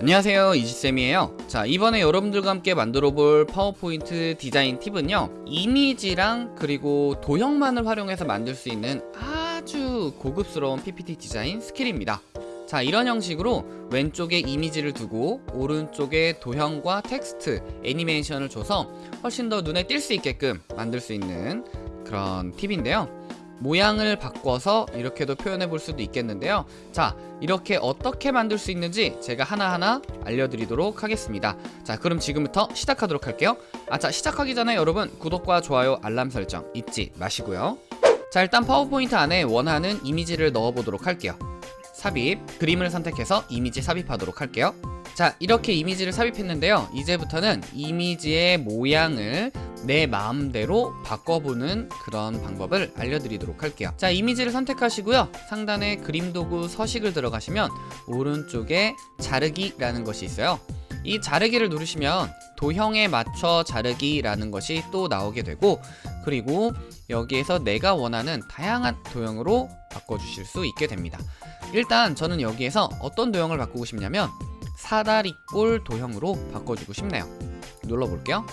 안녕하세요 이지쌤이에요. 자 이번에 여러분들과 함께 만들어 볼 파워포인트 디자인 팁은요 이미지랑 그리고 도형만을 활용해서 만들 수 있는 아주 고급스러운 PPT 디자인 skill입니다. 자 이런 형식으로 왼쪽에 이미지를 두고 오른쪽에 도형과 텍스트 애니메이션을 줘서 훨씬 더 눈에 띌 수 있게끔 만들 수 있는 그런 팁인데요 모양을 바꿔서 이렇게도 표현해 볼 수도 있겠는데요. 자 이렇게 어떻게 만들 수 있는지 제가 하나하나 알려드리도록 하겠습니다. 자 그럼 지금부터 시작하도록 할게요. 아자 시작하기 전에 여러분 구독과 좋아요 알람 설정 잊지 마시고요. 자 일단 파워포인트 안에 원하는 이미지를 넣어 보도록 할게요. 삽입 그림을 선택해서 이미지 삽입하도록 할게요. 자 이렇게 이미지를 삽입했는데요. 이제부터는 이미지의 모양을 내 마음대로 바꿔보는 그런 방법을 알려드리도록 할게요. 자 이미지를 선택하시고요. 상단에 그림 도구 서식을 들어가시면 오른쪽에 자르기 라는 것이 있어요. 이 자르기를 누르시면 도형에 맞춰 자르기 라는 것이 또 나오게 되고 그리고 여기에서 내가 원하는 다양한 도형으로 바꿔주실 수 있게 됩니다. 일단 저는 여기에서 어떤 도형을 바꾸고 싶냐면 사다리꼴 도형으로 바꿔주고 싶네요. 눌러볼게요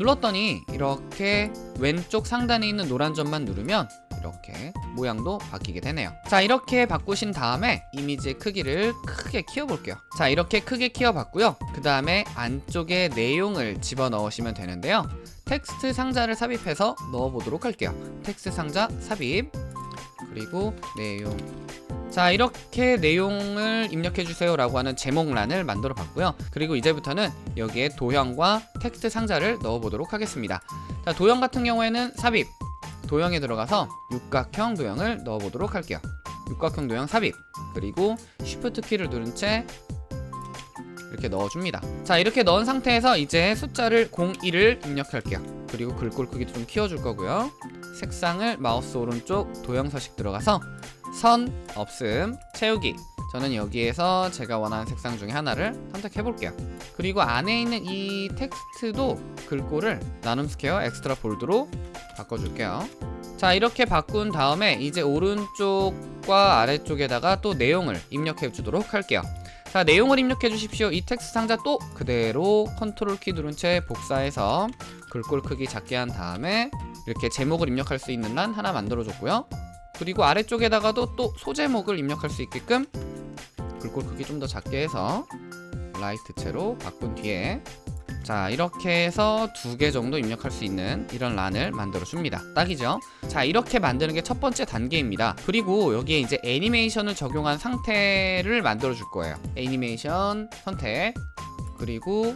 눌렀더니 이렇게 왼쪽 상단에 있는 노란 점만 누르면 이렇게 모양도 바뀌게 되네요. 자 이렇게 바꾸신 다음에 이미지의 크기를 크게 키워볼게요. 자 이렇게 크게 키워봤고요. 그 다음에 안쪽에 내용을 집어넣으시면 되는데요. 텍스트 상자를 삽입해서 넣어보도록 할게요. 텍스트 상자 삽입 그리고 내용 자 이렇게 내용을 입력해주세요 라고 하는 제목란을 만들어 봤고요. 그리고 이제부터는 여기에 도형과 텍스트 상자를 넣어 보도록 하겠습니다. 자 도형 같은 경우에는 삽입. 도형에 들어가서 육각형 도형을 넣어 보도록 할게요. 육각형 도형 삽입. 그리고 쉬프트 키를 누른 채 이렇게 넣어줍니다. 자 이렇게 넣은 상태에서 이제 숫자를 01을 입력할게요. 그리고 글꼴 크기도 좀 키워줄 거고요. 색상을 마우스 오른쪽 도형 서식 들어가서 선, 없음, 채우기. 저는 여기에서 제가 원하는 색상 중에 하나를 선택해 볼게요. 그리고 안에 있는 이 텍스트도 글꼴을 나눔 스퀘어 extra bold로 바꿔줄게요. 자 이렇게 바꾼 다음에 이제 오른쪽과 아래쪽에다가 또 내용을 입력해 주도록 할게요. 자 내용을 입력해 주십시오. 이 텍스트 상자 또 그대로 컨트롤 키 누른 채 복사해서 글꼴 크기 작게 한 다음에 이렇게 제목을 입력할 수 있는 란 하나 만들어 줬고요 그리고 아래쪽에다가도 또 소제목을 입력할 수 있게끔 글꼴 크기 좀 더 작게 해서 라이트체로 바꾼 뒤에 자 이렇게 해서 두 개 정도 입력할 수 있는 이런 란을 만들어 줍니다. 딱이죠? 자 이렇게 만드는 게 첫 번째 단계입니다. 그리고 여기에 이제 애니메이션을 적용한 상태를 만들어 줄 거예요. 애니메이션 선택 그리고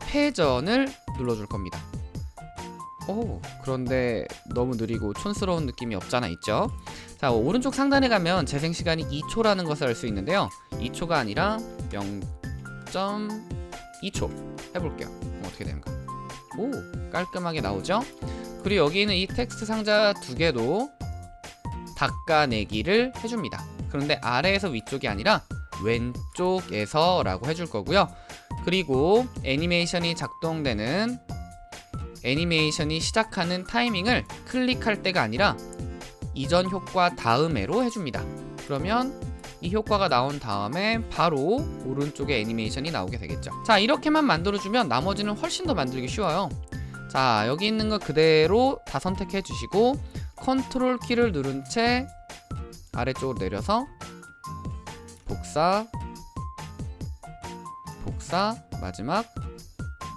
패전을 눌러 줄 겁니다 오 그런데 너무 느리고 촌스러운 느낌이 없잖아 있죠? 자 오른쪽 상단에 가면 재생시간이 2초라는 것을 알 수 있는데요. 2초가 아니라 0.2초. 해볼게요. 그럼 어떻게 되는가? 오 깔끔하게 나오죠? 그리고 여기 있는 이 텍스트 상자 두 개도 닦아내기를 해줍니다. 그런데 아래에서 위쪽이 아니라 왼쪽에서 라고 해줄 거고요. 그리고 애니메이션이 작동되는 애니메이션이 시작하는 타이밍을 클릭할 때가 아니라 이전 효과 다음에로 해줍니다. 그러면 이 효과가 나온 다음에 바로 오른쪽에 애니메이션이 나오게 되겠죠. 자 이렇게만 만들어주면 나머지는 훨씬 더 만들기 쉬워요. 자 여기 있는 거 그대로 다 선택해 주시고 컨트롤 키를 누른 채 아래쪽으로 내려서 복사 복사 마지막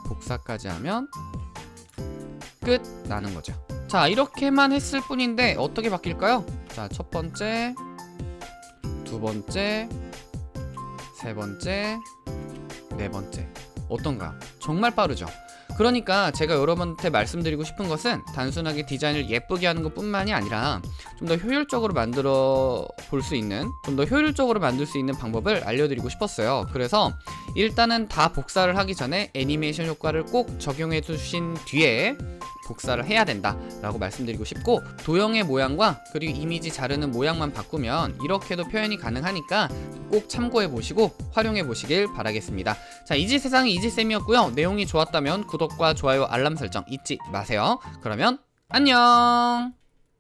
복사까지 하면 끝 나는 거죠. 자 이렇게만 했을 뿐인데 어떻게 바뀔까요? 자 첫 번째 두 번째 세 번째 네 번째. 어떤가? 정말 빠르죠. 그러니까 제가 여러분한테 말씀드리고 싶은 것은 단순하게 디자인을 예쁘게 하는 것 뿐만이 아니라 좀 더 효율적으로 만들어 볼 수 있는 좀 더 효율적으로 만들 수 있는 방법을 알려드리고 싶었어요. 그래서 일단은 다 복사를 하기 전에 애니메이션 효과를 꼭 적용해 주신 뒤에 복사를 해야 된다 라고 말씀드리고 싶고 도형의 모양과 그리고 이미지 자르는 모양만 바꾸면 이렇게도 표현이 가능하니까 꼭 참고해 보시고 활용해 보시길 바라겠습니다. 자 이지 세상의 이지쌤이었고요. 내용이 좋았다면 구독과 좋아요 알람 설정 잊지 마세요. 그러면 안녕